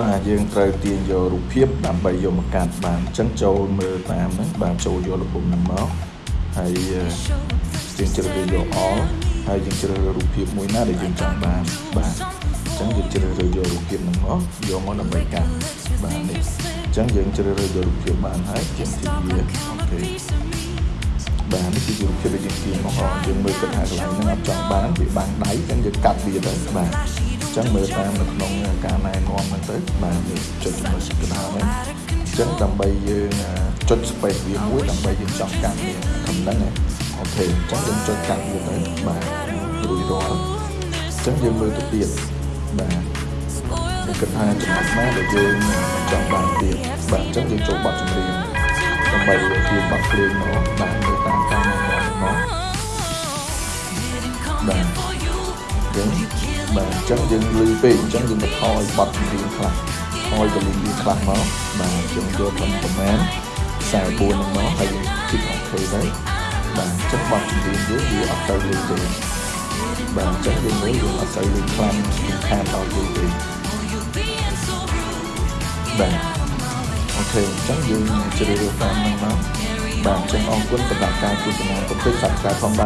បាទយើងត្រូវទាញយករូបភាពដើម្បីយកមកកាត់បានអញ្ចឹងចូលមើលតាមហ្នឹងបាទចូលយកលំនឹងមកហើយយើងជ្រើសរើសយក all ហើយយើងជ្រើសរើសរូបភាពមួយណាដែលយើងចង់បានបាទអញ្ចឹងយើងជ្រើសរើសយករូបភាពហ្នឹងមកយកមកដើម្បីកាត់បាទនេះអញ្ចឹងយើងជ្រើសរើសយករូបភាពបានហើយយើងទីវាអូខេបាទនេះគឺរូបភាពដែលយើងទាញមកអស់យើងមើលគិតថាកន្លែងហ្នឹងអត់ចង់បានវាបាំងដៃអញ្ចឹងយើងកាត់វាទៅបាទ ចឹងមើលតាមនៅក្នុងការណែនាំហ្នឹងទៅបាទនេះចុចមើលកណ្ដាលហ្នឹងអញ្ចឹងដើម្បីយើងចុច space វាមួយដើម្បីយើងចង់កាត់វាក្នុងហ្នឹងអូខេអញ្ចឹងយើងចុចកាត់វាទៅបាទរួចរាល់អញ្ចឹងយើងមើលទៅទៀតបាទខ្ញុំគិតថាចំណុចណាដែលយើងចង់បានទៀតបាទអញ្ចឹងយើងចូលបទចម្រៀងដើម្បីទាញបទភ្លេងមកបាទ ចឹងបាទអញ្ចឹងយើងលឺពេកអញ្ចឹងយើងទៅថយបတ်ចម្រៀងខ្លះថយទៅលឺវាខ្លះមកបាទយើងយកត្រឹមប្រហែល44ហ្នឹងមកហើយយើងគិតអូខេទៅបាទអញ្ចឹងបတ်ចម្រៀងយើងវាអត់ទៅលឺទេបាទអញ្ចឹងយើងមើលយើងអត់ទៅលឺខ្លាំងខានដល់យូរទេបាទអូខេអញ្ចឹងយើងជ្រើសរើសតាមហ្នឹងមកបាទអញ្ចឹងអរគុណសម្រាប់ការទស្សនាកុំភ្លេច Subscribe ផងបាទ